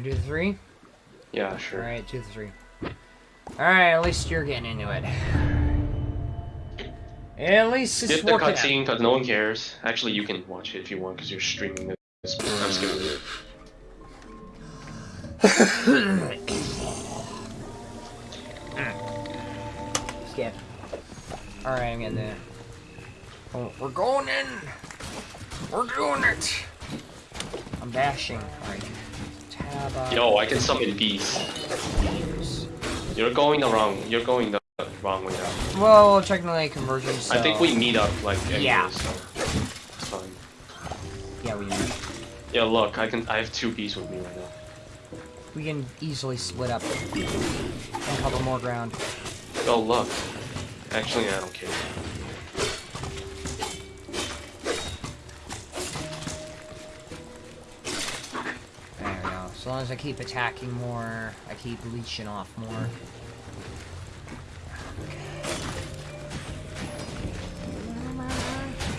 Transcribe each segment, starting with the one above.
wanna do the three? Yeah, sure. Alright, do the three. Alright, at least you're getting into it. At least it's Skip the cutscene because no one cares. Actually, you can watch it if you want because you're streaming this. I'm skipping it. Skip. Alright, I'm getting there. Oh, we're going in! We're doing it! I'm bashing. Alright. Tab up. Uh, Yo, I can summon bees. You're going the wrong. You're going the wrong way now. Well, technically convergence. So... I think we meet up like anyways, Yeah. so it's fine. Yeah, we Yeah, look, I can. I have two bees with me right now. we can easily split up and cover more ground. Oh look. Actually, I don't care. Long as I keep attacking more, I keep leeching off more.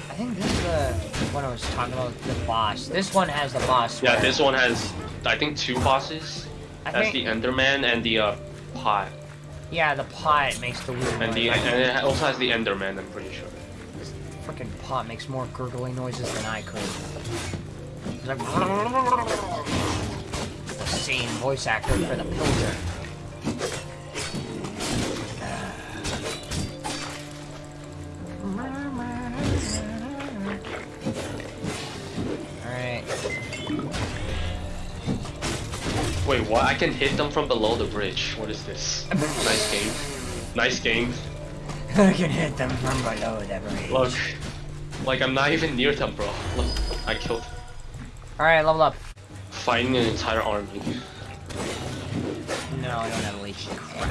I think this is the one I was talking about, the boss. This one has the boss. Yeah, this one has, I think, two bosses. I That's think, the Enderman and the uh, pot, yeah, the pot makes the weird and noise. the and it also has the Enderman. I'm pretty sure. this freaking pot makes more gurgling noises than I could. It's like same voice actor for the Pillager. Alright. Wait, what? I can hit them from below the bridge. What is this? nice game. Nice game. I can hit them from below the bridge. Look, like I'm not even near them, bro. Look, I killed, Alright, level up. Fighting an entire army. No, I don't have a leech. Crap.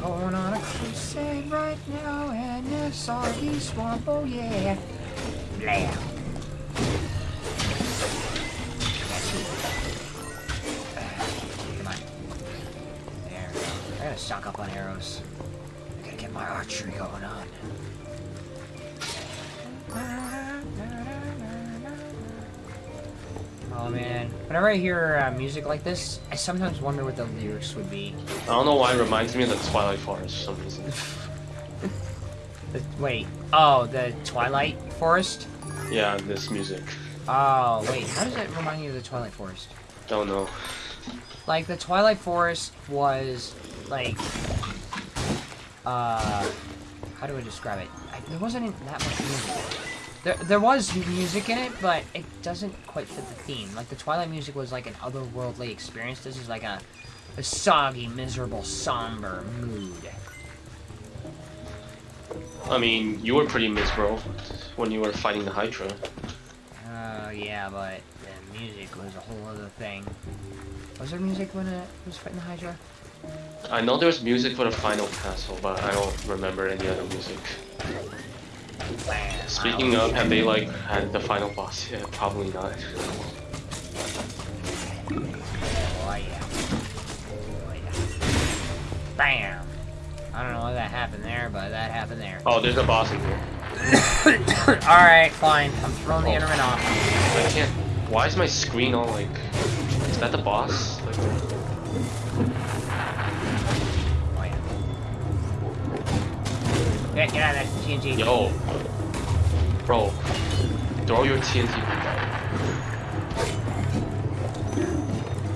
Going on a crusade right now in the soggy swamp, oh yeah. Blam. Gotta stock up on arrows. I gotta get my archery going on. Oh man. Whenever I hear uh, music like this, I sometimes wonder what the lyrics would be. I don't know why it reminds me of the Twilight Forest for some reason. The, wait. Oh, the Twilight Forest? Yeah, this music. Oh, wait. How does it remind you of the Twilight Forest? Don't know. Like, the Twilight Forest was, like, uh, how do I describe it? I, there wasn't that much music. There, there was music in it, but it doesn't quite fit the theme. Like, the Twilight music was like an otherworldly experience. This is like a, a soggy, miserable, somber mood. I mean, you were pretty miserable when you were fighting the Hydra. Oh, yeah, but the music was a whole other thing. Was there music when it was fighting the Hydra? I know there's music for the final castle, but I don't remember any other music. Speaking of, have they like had the final boss? Yeah, probably not. Oh, yeah. Oh, yeah. Bam! I don't know what that happened there, but that happened there. Oh, there's a boss in here. Alright, fine. I'm throwing the Oh. Enderman off. I can't. Why is my screen all like? Is that the boss? Like, Get, get out of there, TNT. yo, bro, throw your TNT.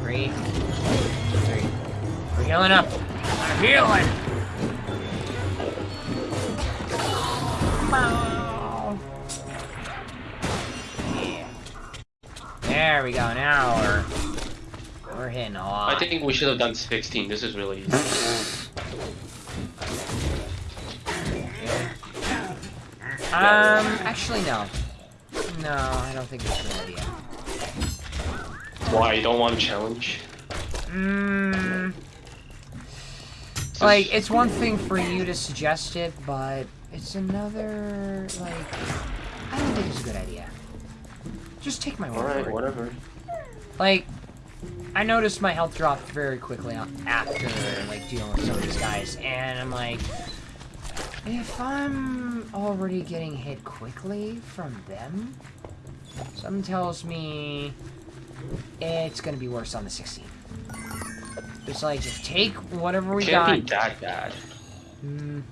Three. Three. We're healing up. I'm healing! Yeah. There we go. Now we're we're hitting a lot. I think we should have done 16. This is really easy. Um, actually, no. No, I don't think it's a good idea. Why? You don't want a challenge? Mmm. Like, it's one thing for you to suggest it, but it's another, like, I don't think it's a good idea. Just take my word Alright, for it. whatever. Like, I noticed my health dropped very quickly after like dealing with some of these guys, and I'm like, if I'm already getting hit quickly from them, something tells me it's gonna be worse on the 16. It's like just take whatever we Can't got. be that bad. Mm,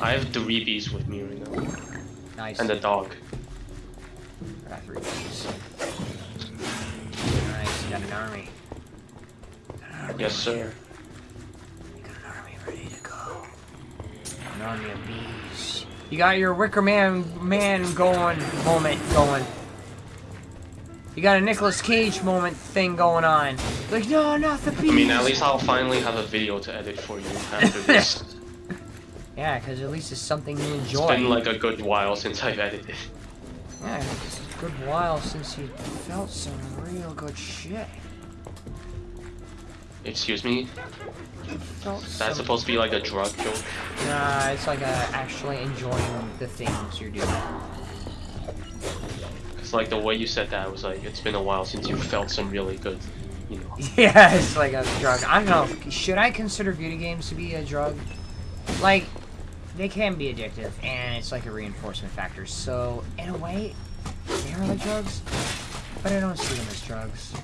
I have three bees with me right now. nice. And a dog. I got three keys. Nice, you got an army. Got an army Yes, sir. You Of bees. You got your Wicker Man man going moment going. You got a Nicolas Cage moment thing going on. Like, no, not the bees. I mean, at least I'll finally have a video to edit for you after this. Yeah, because at least it's something you enjoy. It's been like a good while since I've edited. Yeah, it's a good while since you felt some real good shit. Excuse me? That's supposed to be like a drug joke? Nah, it's like uh, actually enjoying the things you're doing. It's like the way you said that was like, it's been a while since you felt some really good, you know. Yeah, it's like a drug. I don't know. Should I consider video games to be a drug? Like, they can be addictive, and it's like a reinforcement factor. So, in a way, they are like drugs, but I don't see them as drugs.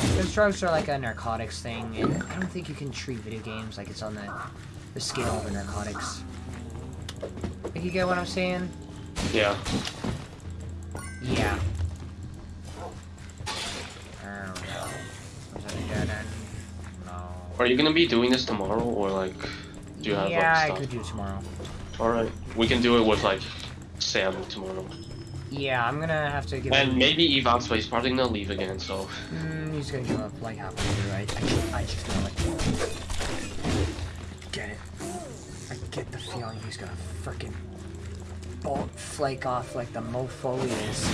Because drugs are like a narcotics thing, and I don't think you can treat video games like it's on the, the scale of a narcotics. Like, you get what I'm saying? Yeah. Yeah. Oh, I don't know. Was that a? No. Are you gonna be doing this tomorrow, or like, do you have yeah, I like could stuff? do tomorrow. Alright, we can do it with like Sam tomorrow. Yeah, I'm gonna have to give And him. maybe Ivan's he's probably gonna leave again, so. Mm, he's gonna give up like halfway through. I, I, just, I just know it. Get it. I get the feeling he's gonna frickin' bolt flake off like the mofo he is.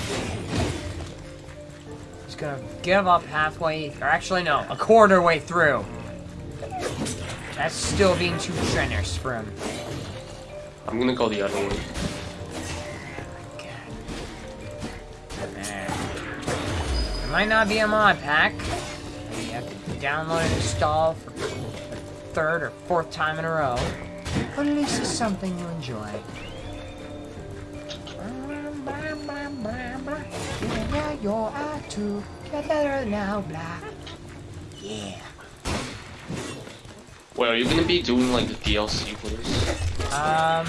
He's gonna give up halfway, or actually no, a quarter way through. That's still being too generous for him. I'm gonna go the other way. Might not be a mod pack. You have to download and install for the third or fourth time in a row. But at least it's something you enjoy. Yeah, you're out to get better now, blah. Yeah. Wait, are you gonna be doing like the DLC for this? Um,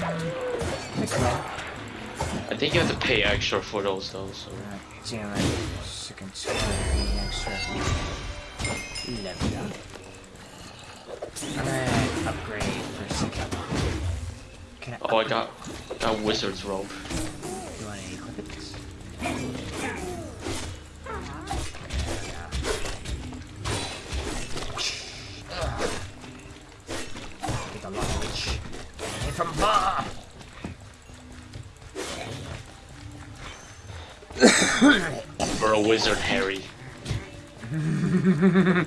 I think you have to pay extra for those though, so. God damn it. Sick and tired of being extra. Level up. Upgrade for a second. Can I Oh, I got, got wizard's robe. You wanna equip it? Wizard, Harry.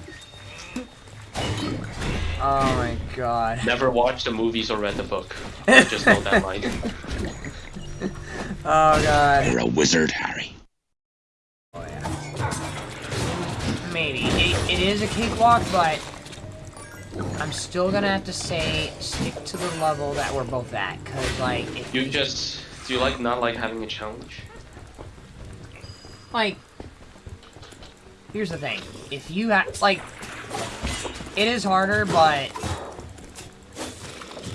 Oh my god. Never watched the movies or read the book. I just know that line. Oh god. You're a wizard, Harry. Oh yeah. Maybe. It, it is a cakewalk, but I'm still gonna have to say stick to the level that we're both at. Cause like, if You just, do you like not like having a challenge? like, here's the thing. If you have, like, it is harder, but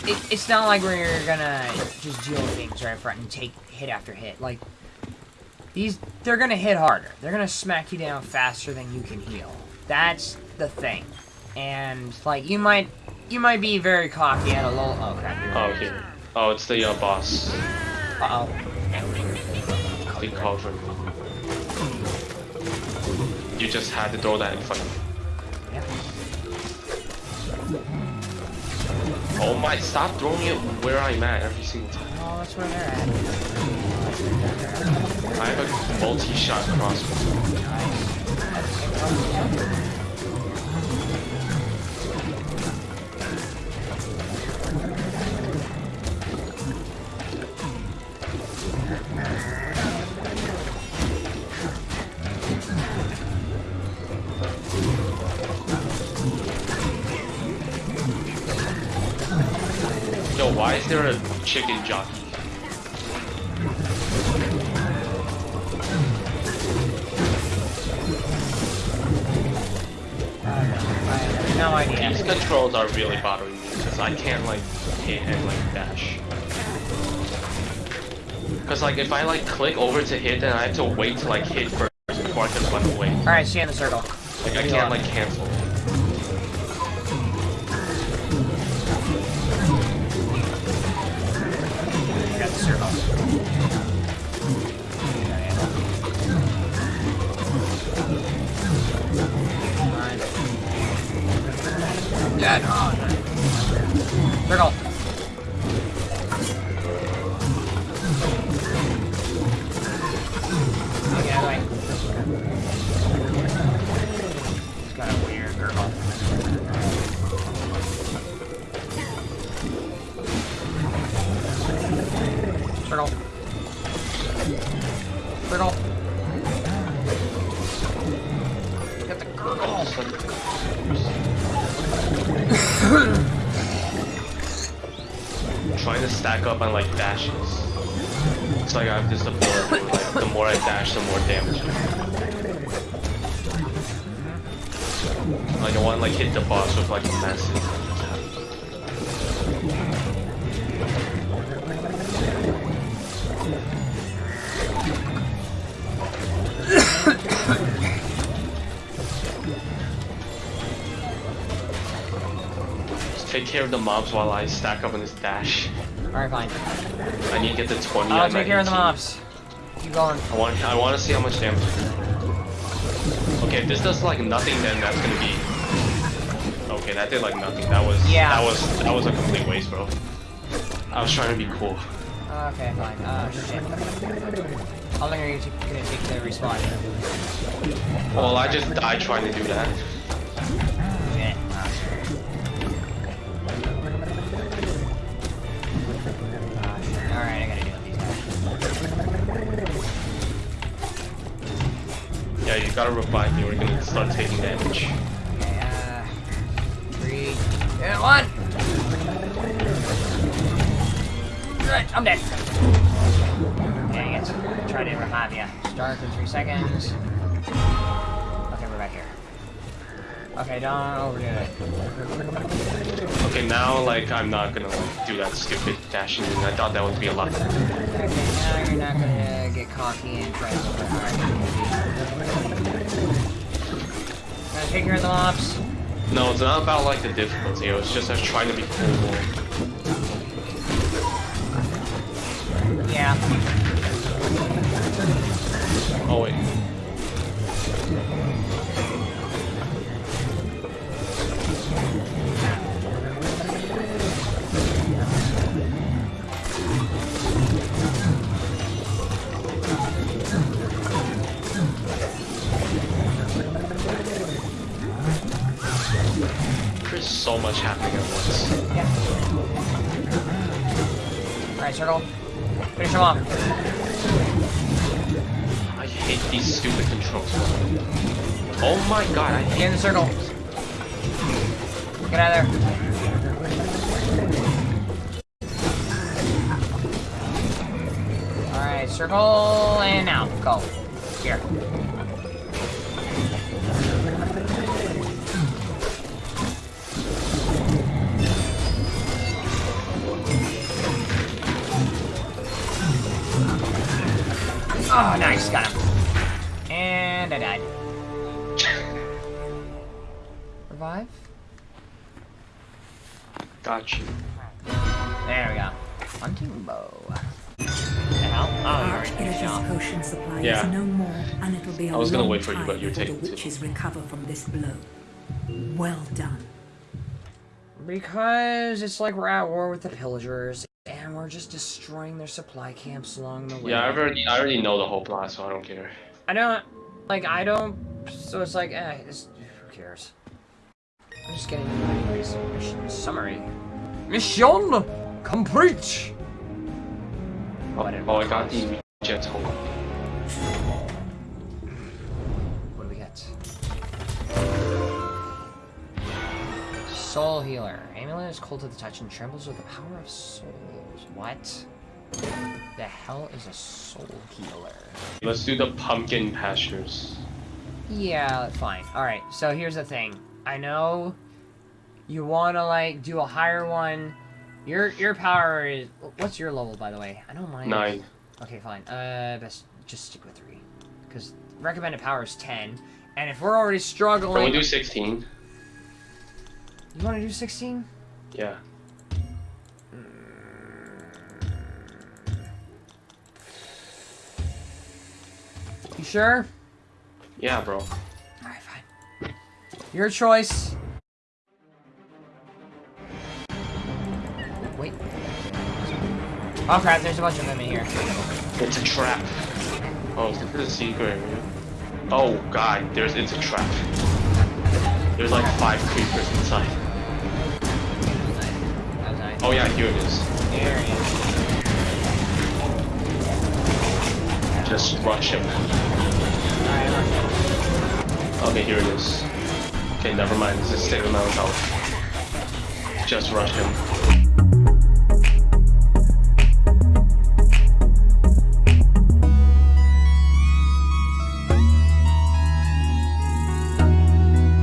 it, it's not like where you're gonna just deal with things right front and take hit after hit. Like, these, they're gonna hit harder. They're gonna smack you down faster than you can heal. That's the thing. And, like, you might, you might be very cocky at a low, oh crap. Oh, okay. Oh, it's the uh, boss. Uh-oh. They called for me. You just had to throw that in front of me. Oh my, stop throwing it where I'm at every single time. Oh, that's where they're at. I have a multi-shot crossbow. Is there a chicken jockey? No idea. These controls are really bothering me because I can't like hit and like dash. Cause like if I like click over to hit, then I have to wait to like hit first before I can run away. Alright, see you in the circle. Like I can't like cancel. I got the circle. Yeah, no. Circle. Okay, anyway. It's got a weird girl. Circle. Circle. Get the girl. trying to stack up on like dashes. It's like I have this ability, like the more I dash, the more damage. Like I want to like hit the boss with like a massive. Take care of the mobs while I stack up on this dash. Alright, fine. I need to get the 20 I'll my take care of the 18. mobs. Keep going. I want I want to see how much damage. Okay, if this does like nothing, then that's gonna be. Okay, that did like nothing. That was Yeah. That was that was a complete waste, bro. I was trying to be cool. Okay, fine. Oh, shit. How long are you gonna take to respawn? Well, I just died trying to do that. Gotta revive me. or We're gonna start taking damage. Uh... Three... Two, one! Right, I'm dead. Dang it. Try to revive you. Start in three seconds. Okay, don't overdo it. Okay, now like I'm not gonna like do that stupid dashing. I thought that would be a lot. Okay, now you're not gonna get cocky and try to hard. Take care of the mobs. No, it's not about like the difficulty. It was just I was trying to be cool. Yeah. Oh wait. Much happening at once. Yeah. Alright, circle. Finish him off. I hate these stupid controls. Oh my god, I Get hate in the circle. Get out of there. Alright, circle and now. Go. Here. Oh, nice. Got him. And I died. Revive? Got you. There we go. Hunting bow. The hell? Oh, you're already finished Arch-Illager's off. potion supply Yeah. is no more, and it'll be a I was gonna long wait for you, time but you're before taking the too witches recover from this blow. Well done. Because it's like we're at war with the pillagers, and we're just destroying their supply camps along the way. Yeah, I already, I already know the whole plot, so I don't care. I don't, like, I don't, so it's like, eh, it's, who cares? I'm just getting anyways. Mission summary. Mission complete! Oh, Whatever. oh I got the jet hole. What Soul healer. Amulet is cold to the touch and trembles with the power of souls. What? The hell is a soul healer? Let's do the pumpkin pastures. Yeah, fine. Alright, so here's the thing. I know you wanna like do a higher one. Your your power is what's your level by the way? I know mine. is- Nine. Okay, fine. Uh best just stick with three. Because recommended power is ten. And if we're already struggling... Can we do 16? You wanna do sixteen? Yeah. You sure? Yeah, bro. Alright, fine. Your choice. Wait. Oh crap, there's a bunch of them in here. It's a trap. Oh, is this a secret area? Oh god, there's it's a trap. There's like five creepers inside. Oh yeah, here it is. There it is. Just rush him. Okay. Here it is. Okay, never mind. This is same amount of health. Just rush him.